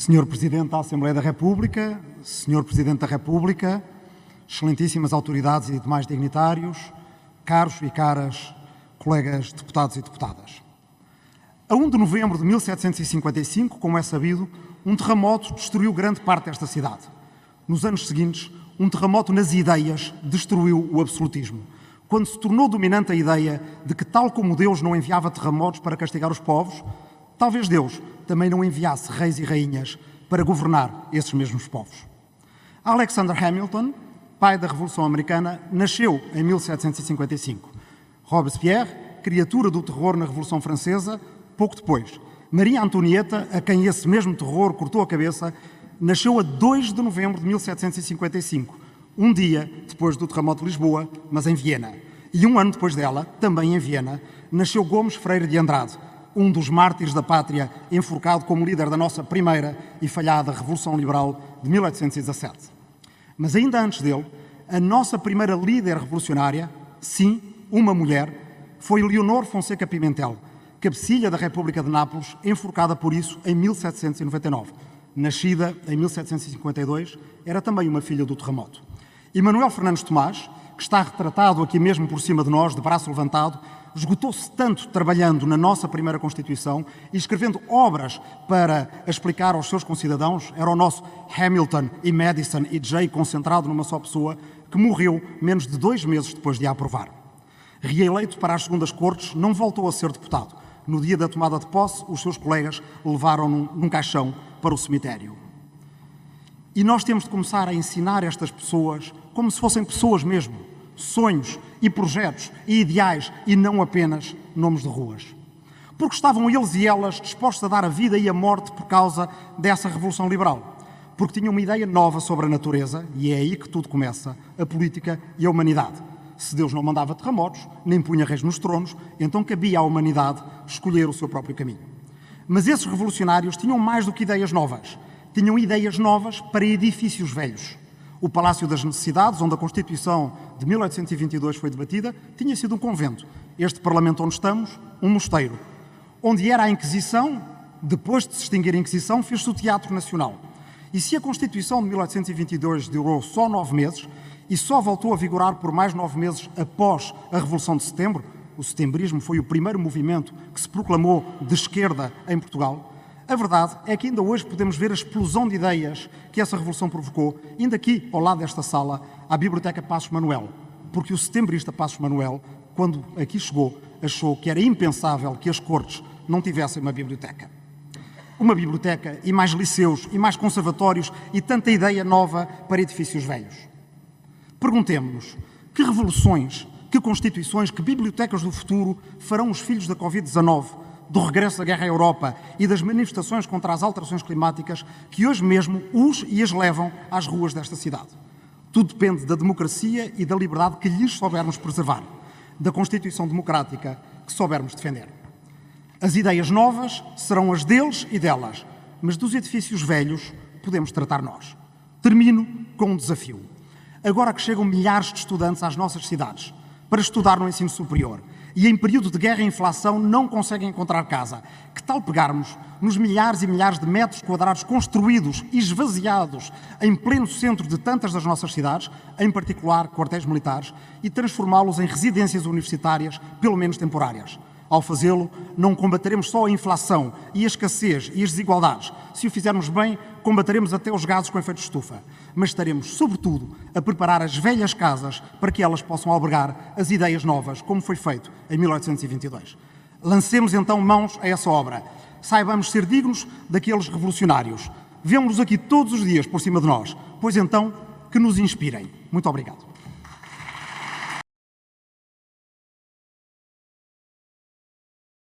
Senhor Presidente da Assembleia da República, Senhor Presidente da República, excelentíssimas autoridades e demais dignitários, caros e caras colegas deputados e deputadas. A 1 de novembro de 1755, como é sabido, um terremoto destruiu grande parte desta cidade. Nos anos seguintes, um terremoto nas ideias destruiu o absolutismo, quando se tornou dominante a ideia de que, tal como Deus não enviava terremotos para castigar os povos, talvez Deus também não enviasse reis e rainhas para governar esses mesmos povos. Alexander Hamilton, pai da Revolução Americana, nasceu em 1755. Robespierre, criatura do terror na Revolução Francesa, pouco depois. Maria Antonieta, a quem esse mesmo terror cortou a cabeça, nasceu a 2 de novembro de 1755, um dia depois do terremoto de Lisboa, mas em Viena. E um ano depois dela, também em Viena, nasceu Gomes Freire de Andrade, um dos mártires da pátria, enforcado como líder da nossa primeira e falhada Revolução Liberal de 1817. Mas ainda antes dele, a nossa primeira líder revolucionária, sim, uma mulher, foi Leonor Fonseca Pimentel, cabecilha da República de Nápoles, enforcada por isso em 1799. Nascida em 1752, era também uma filha do terremoto. E Manuel Fernandes Tomás, que está retratado aqui mesmo por cima de nós, de braço levantado, esgotou-se tanto trabalhando na nossa primeira Constituição e escrevendo obras para explicar aos seus concidadãos, era o nosso Hamilton e Madison e Jay concentrado numa só pessoa, que morreu menos de dois meses depois de a aprovar. Reeleito para as segundas cortes, não voltou a ser deputado. No dia da tomada de posse, os seus colegas levaram-no num caixão para o cemitério. E nós temos de começar a ensinar estas pessoas como se fossem pessoas mesmo, sonhos e projetos e ideais e não apenas nomes de ruas. Porque estavam eles e elas dispostos a dar a vida e a morte por causa dessa revolução liberal. Porque tinham uma ideia nova sobre a natureza, e é aí que tudo começa, a política e a humanidade. Se Deus não mandava terremotos, nem punha reis nos tronos, então cabia à humanidade escolher o seu próprio caminho. Mas esses revolucionários tinham mais do que ideias novas. Tinham ideias novas para edifícios velhos. O Palácio das Necessidades, onde a Constituição de 1822 foi debatida, tinha sido um convento. Este Parlamento onde estamos, um mosteiro. Onde era a Inquisição, depois de se extinguir a Inquisição, fez-se o Teatro Nacional. E se a Constituição de 1822 durou só nove meses e só voltou a vigorar por mais nove meses após a Revolução de Setembro, o setembrismo foi o primeiro movimento que se proclamou de esquerda em Portugal, a verdade é que ainda hoje podemos ver a explosão de ideias que essa revolução provocou, ainda aqui, ao lado desta sala, à Biblioteca Passos Manuel, porque o setembrista Passos Manuel, quando aqui chegou, achou que era impensável que as cortes não tivessem uma biblioteca. Uma biblioteca e mais liceus e mais conservatórios e tanta ideia nova para edifícios velhos. Perguntemos-nos que revoluções, que constituições, que bibliotecas do futuro farão os filhos da Covid-19 do regresso da guerra à Europa e das manifestações contra as alterações climáticas que hoje mesmo os e as levam às ruas desta cidade. Tudo depende da democracia e da liberdade que lhes soubermos preservar, da Constituição Democrática que soubermos defender. As ideias novas serão as deles e delas, mas dos edifícios velhos podemos tratar nós. Termino com um desafio. Agora que chegam milhares de estudantes às nossas cidades para estudar no ensino superior, e em período de guerra e inflação não conseguem encontrar casa. Que tal pegarmos nos milhares e milhares de metros quadrados construídos e esvaziados em pleno centro de tantas das nossas cidades, em particular quartéis militares, e transformá-los em residências universitárias, pelo menos temporárias? Ao fazê-lo, não combateremos só a inflação e a escassez e as desigualdades. Se o fizermos bem, combateremos até os gases com efeito de estufa. Mas estaremos, sobretudo, a preparar as velhas casas para que elas possam albergar as ideias novas, como foi feito em 1822. Lancemos então mãos a essa obra. Saibamos ser dignos daqueles revolucionários. Vemos-los aqui todos os dias por cima de nós, pois então que nos inspirem. Muito obrigado.